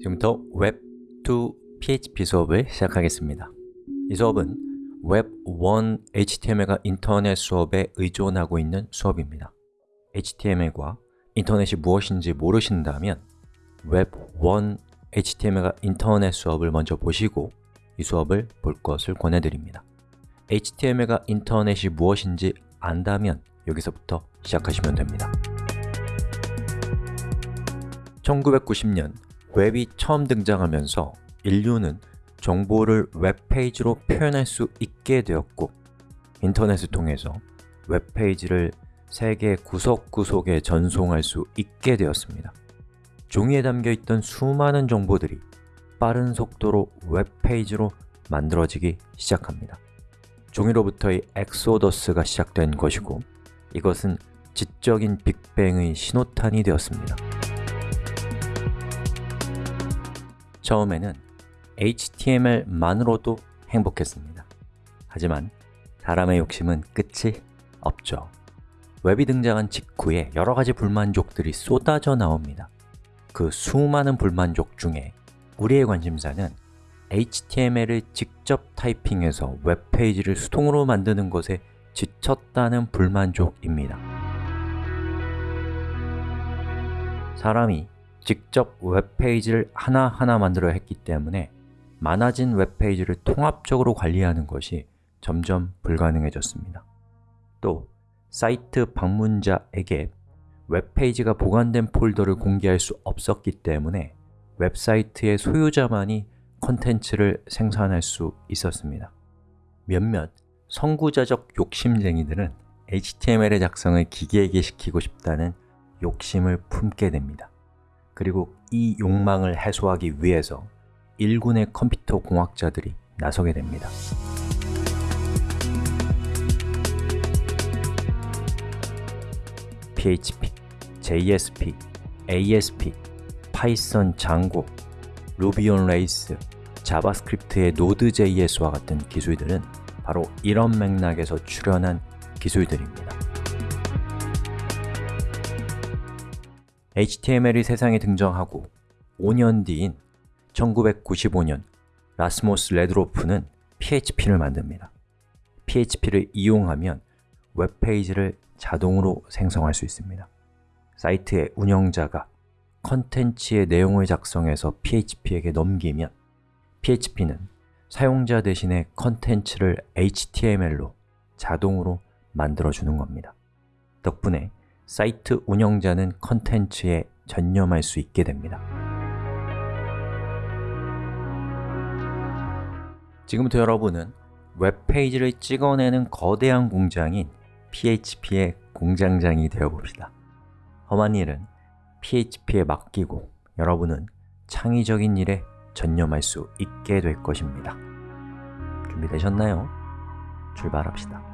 지금부터 웹2 PHP 수업을 시작하겠습니다. 이 수업은 웹1 HTML과 인터넷 수업에 의존하고 있는 수업입니다. HTML과 인터넷이 무엇인지 모르신다면 웹1 HTML과 인터넷 수업을 먼저 보시고 이 수업을 볼 것을 권해드립니다. HTML과 인터넷이 무엇인지 안다면 여기서부터 시작하시면 됩니다. 1990년 웹이 처음 등장하면서 인류는 정보를 웹페이지로 표현할 수 있게 되었고 인터넷을 통해서 웹페이지를 세계 구석구석에 전송할 수 있게 되었습니다. 종이에 담겨있던 수많은 정보들이 빠른 속도로 웹페이지로 만들어지기 시작합니다. 종이로부터의 엑소더스가 시작된 것이고 이것은 지적인 빅뱅의 신호탄이 되었습니다 처음에는 HTML만으로도 행복했습니다. 하지만 사람의 욕심은 끝이 없죠. 웹이 등장한 직후에 여러 가지 불만족들이 쏟아져 나옵니다. 그 수많은 불만족 중에 우리의 관심사는 HTML을 직접 타이핑해서 웹페이지를 수동으로 만드는 것에 지쳤다는 불만족입니다. 사람이 직접 웹페이지를 하나하나 만들어야 했기 때문에 많아진 웹페이지를 통합적으로 관리하는 것이 점점 불가능해졌습니다. 또 사이트 방문자에게 웹페이지가 보관된 폴더를 공개할 수 없었기 때문에 웹사이트의 소유자만이 컨텐츠를 생산할 수 있었습니다. 몇몇 선구자적 욕심쟁이들은 HTML의 작성을 기계에게 시키고 싶다는 욕심을 품게 됩니다 그리고 이 욕망을 해소하기 위해서 일군의 컴퓨터 공학자들이 나서게 됩니다. PHP, JSP, ASP, Python Django, Ruby on Rails, JavaScript의 Node.js와 같은 기술들은 바로 이런 맥락에서 출현한 기술들입니다 HTML이 세상에 등장하고 5년 뒤인 1995년 라스무스 러도프는 PHP를 만듭니다. PHP를 이용하면 웹페이지를 자동으로 생성할 수 있습니다. 사이트의 운영자가 컨텐츠의 내용을 작성해서 PHP에게 넘기면 PHP는 사용자 대신에 컨텐츠를 HTML로 자동으로 만들어주는 겁니다. 덕분에 사이트 운영자는 컨텐츠에 전념할 수 있게 됩니다. 지금부터 여러분은 웹페이지를 찍어내는 거대한 공장인 PHP의 공장장이 되어봅시다. 험한 일은 PHP에 맡기고 여러분은 창의적인 일에 전념할 수 있게 될 것입니다. 준비되셨나요? 출발합시다